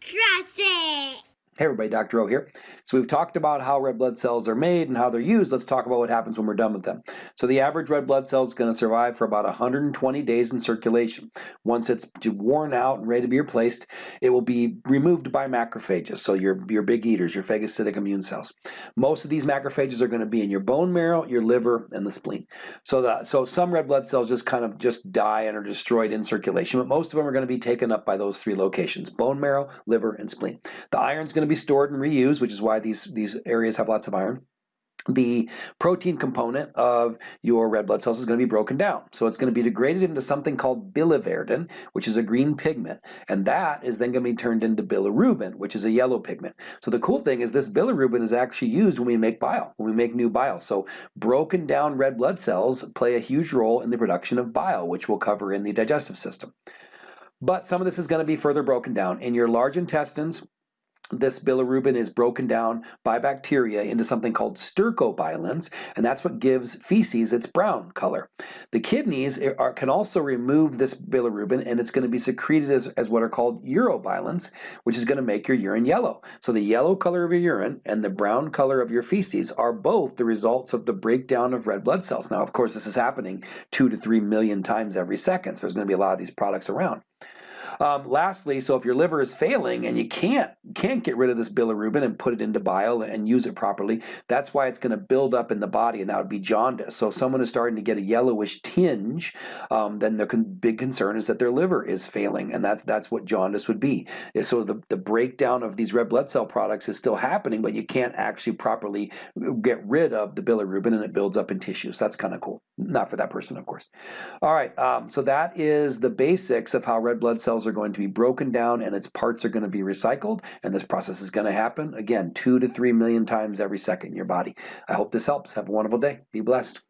Trust it. Hey everybody, Dr. O here. So we've talked about how red blood cells are made and how they're used. Let's talk about what happens when we're done with them. So the average red blood cell is going to survive for about 120 days in circulation. Once it's worn out and ready to be replaced, it will be removed by macrophages, so your, your big eaters, your phagocytic immune cells. Most of these macrophages are going to be in your bone marrow, your liver, and the spleen. So, the, so some red blood cells just kind of just die and are destroyed in circulation, but most of them are going to be taken up by those three locations, bone marrow, liver, and spleen. The iron's going to be stored and reused, which is why these, these areas have lots of iron the protein component of your red blood cells is going to be broken down. So it's going to be degraded into something called biliverdin, which is a green pigment, and that is then going to be turned into bilirubin, which is a yellow pigment. So the cool thing is this bilirubin is actually used when we make bile, when we make new bile. So broken down red blood cells play a huge role in the production of bile, which we'll cover in the digestive system. But some of this is going to be further broken down. In your large intestines, this bilirubin is broken down by bacteria into something called stercobilins, and that's what gives feces its brown color. The kidneys are, can also remove this bilirubin, and it's going to be secreted as, as what are called urobilins, which is going to make your urine yellow. So the yellow color of your urine and the brown color of your feces are both the results of the breakdown of red blood cells. Now, of course, this is happening two to three million times every second, so there's going to be a lot of these products around. Um, lastly, so if your liver is failing and you can't can't get rid of this bilirubin and put it into bile and use it properly, that's why it's going to build up in the body, and that would be jaundice. So if someone is starting to get a yellowish tinge, um, then the con big concern is that their liver is failing, and that's that's what jaundice would be. So the the breakdown of these red blood cell products is still happening, but you can't actually properly get rid of the bilirubin, and it builds up in tissue. So that's kind of cool. Not for that person, of course. All right, um, so that is the basics of how red blood cells are going to be broken down and its parts are going to be recycled. And this process is going to happen, again, two to three million times every second in your body. I hope this helps. Have a wonderful day. Be blessed.